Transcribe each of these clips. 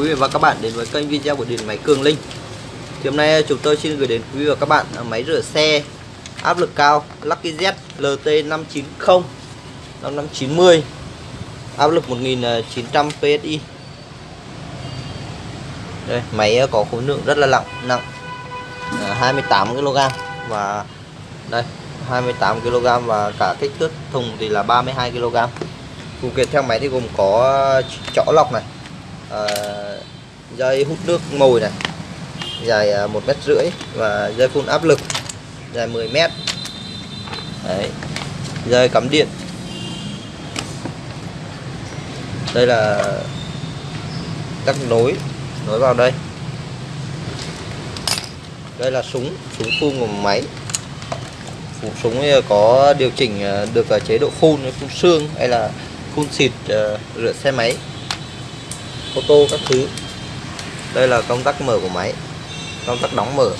quý vị và các bạn đến với kênh video của điện máy Cường Linh. Thì Hôm nay chúng tôi xin gửi đến quý vị và các bạn máy rửa xe áp lực cao Lucky Z LT590 5590 áp lực 1900 PSI đây, máy có khối lượng rất là nặng nặng 28 kg và đây 28 kg và cả kích thước thùng thì là 32 kg phụ kiện theo máy thì gồm có chõ lọc này à, dây hút nước mồi này dài à, một mét rưỡi và dây phun áp lực dài 10 mét. Đấy. dây cắm điện. Đây là các nối nối vào đây. Đây là súng súng phun của máy. Súng có điều chỉnh à, được à, chế độ phun phun xương hay là phun xịt rửa xe máy ô tô các thứ. Đây là công tắc mở của máy công tắc đóng mở.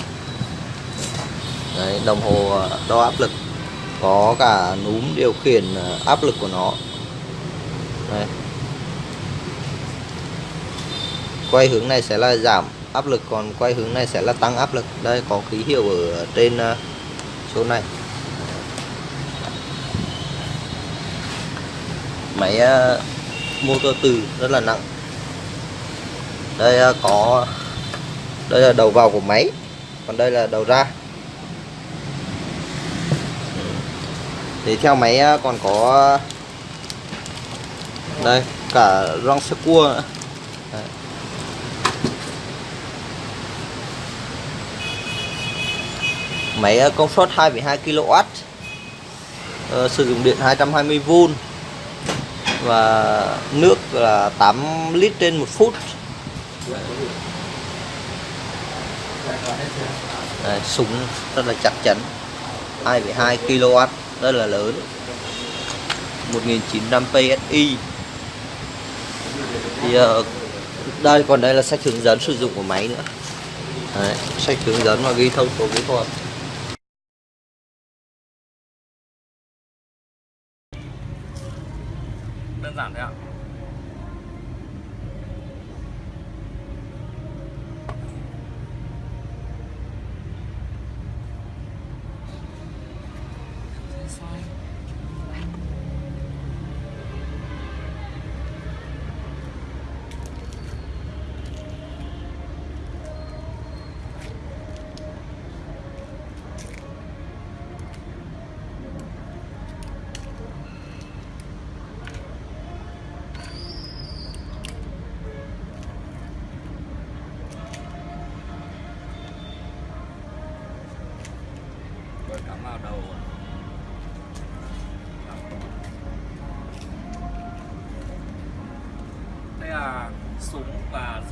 Đấy, đồng hồ ờ, đo áp lực có cả núm điều khiển ờ, áp lực của nó. Đây. quay hướng này sẽ là giảm áp lực còn quay hướng này sẽ là tăng áp lực. Đây có ký hiệu ở trên ờ, số này. Máy motor từ rất là nặng đây à, có đây là đầu vào của máy còn đây là đầu ra. Thì theo máy à, còn có đây cả rong sơ cua nữa. Đấy. máy à, công suất 2,2 kW uh, sử dụng điện 220V và nước là 8 lít trên một phút. Đây, súng rất là chắc chắn. 2,2 kW rất là lớn. 1900 PSI thì uh, đây còn đây là sách hướng dẫn sử dụng của máy nữa. Đấy, sách hướng dẫn và ghi thông số kỹ thuật. Đơn giản thôi ạ.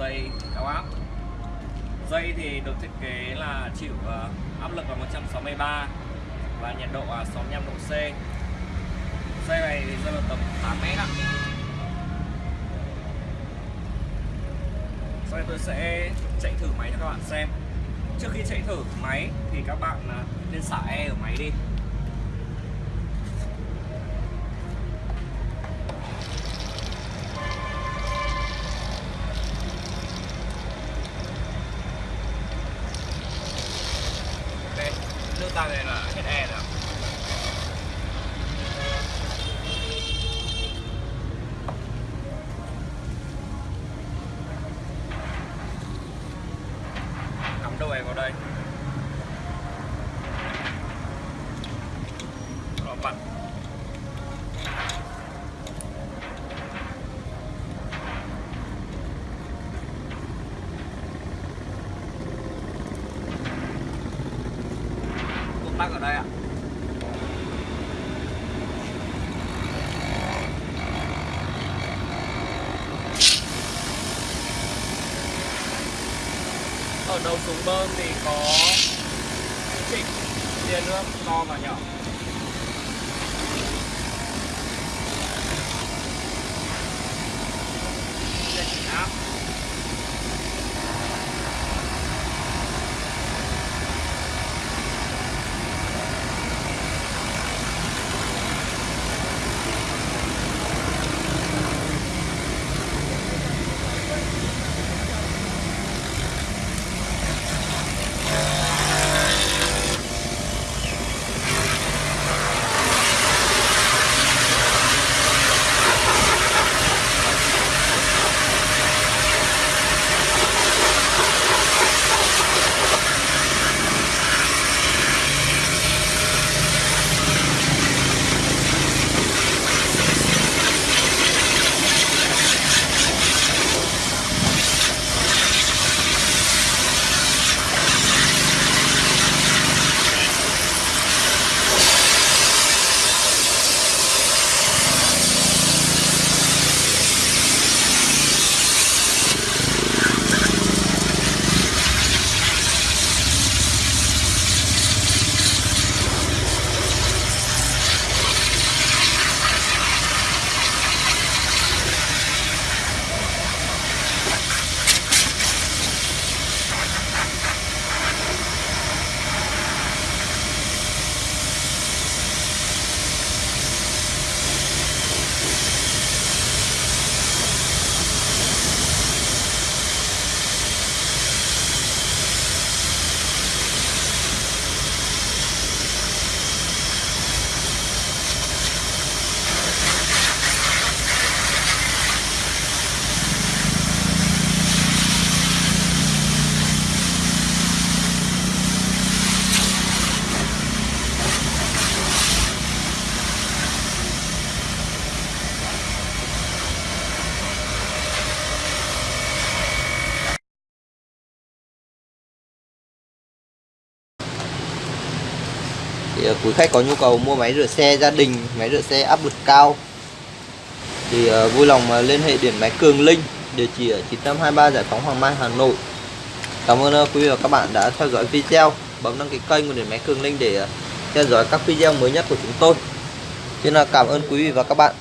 Dây, cao áp. Dây thì được thiết kế là chịu ờ, áp lực là 163 và nhiệt độ là 65 độ C. Dây này thì rơi vào tầm 8 mét ạ. Sau đây tôi sẽ chạy thử máy cho các bạn xem. Trước khi chạy thử máy thì các bạn ờ, nên xả e ở máy đi. Nước ta này là hết e rồi cắm đầu em vào đây. Đó, vặn bác ở đây ạ. Ở đầu súng bơm thì có chỉnh tia nước to và nhỏ. Thank chỉnh quý khách có nhu cầu mua máy rửa xe gia đình máy rửa xe áp lực cao thì ờ, vui lòng ờ, liên hệ điện máy Cường Linh địa chỉ ở 923 Giải phóng Hoàng Mai Hà Nội. Cảm ơn ờ, quý vị và các bạn đã theo dõi video. Bấm đăng ký kênh của điện máy Cường Linh để ờ, theo dõi các video mới nhất của chúng tôi. Xin là cảm ơn quý vị và các bạn.